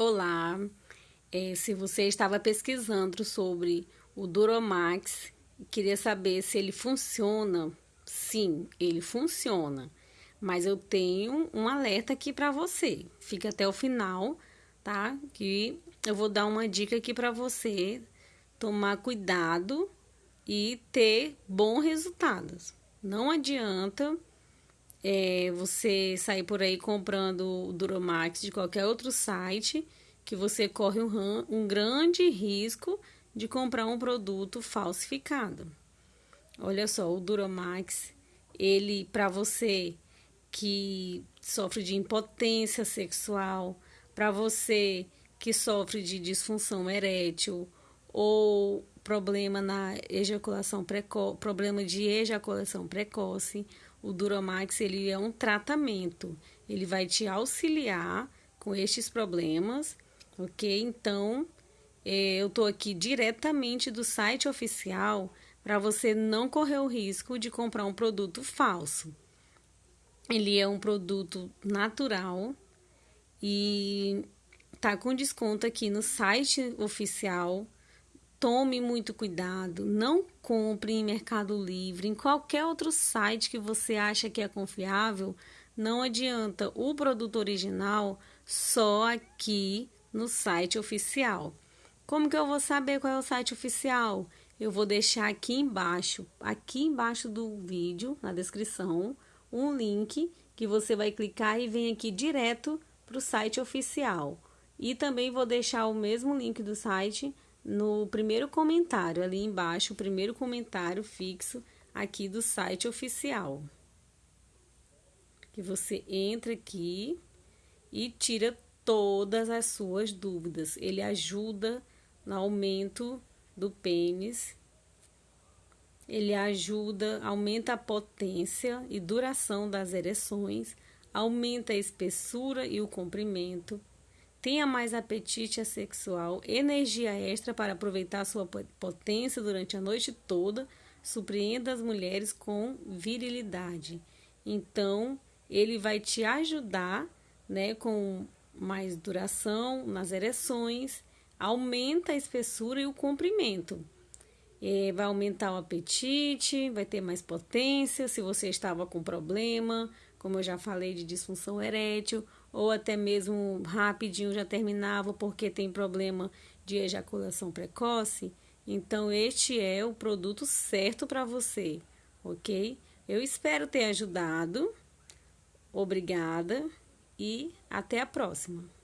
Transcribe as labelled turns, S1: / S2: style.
S1: Olá, é, se você estava pesquisando sobre o Duromax e queria saber se ele funciona, sim, ele funciona. Mas eu tenho um alerta aqui para você. Fica até o final, tá? Que eu vou dar uma dica aqui para você tomar cuidado e ter bons resultados. Não adianta é, você sair por aí comprando o Duromax de qualquer outro site, que você corre um, um grande risco de comprar um produto falsificado. Olha só, o Duromax, ele para você que sofre de impotência sexual, para você que sofre de disfunção erétil ou problema na ejaculação precoce, problema de ejaculação precoce, o Duramax ele é um tratamento. Ele vai te auxiliar com estes problemas, ok? Então, é, eu estou aqui diretamente do site oficial para você não correr o risco de comprar um produto falso. Ele é um produto natural e tá com desconto aqui no site oficial Tome muito cuidado, não compre em Mercado Livre, em qualquer outro site que você acha que é confiável, não adianta. O produto original só aqui no site oficial. Como que eu vou saber qual é o site oficial? Eu vou deixar aqui embaixo, aqui embaixo do vídeo, na descrição, um link que você vai clicar e vem aqui direto para o site oficial. E também vou deixar o mesmo link do site no primeiro comentário, ali embaixo, o primeiro comentário fixo aqui do site oficial. Que você entra aqui e tira todas as suas dúvidas. Ele ajuda no aumento do pênis. Ele ajuda, aumenta a potência e duração das ereções, aumenta a espessura e o comprimento, tenha mais apetite sexual, energia extra para aproveitar sua potência durante a noite toda, surpreenda as mulheres com virilidade. Então, ele vai te ajudar, né, com mais duração nas ereções, aumenta a espessura e o comprimento. É, vai aumentar o apetite, vai ter mais potência. Se você estava com problema, como eu já falei, de disfunção erétil, ou até mesmo rapidinho já terminava porque tem problema de ejaculação precoce, então este é o produto certo para você, ok? Eu espero ter ajudado. Obrigada e até a próxima.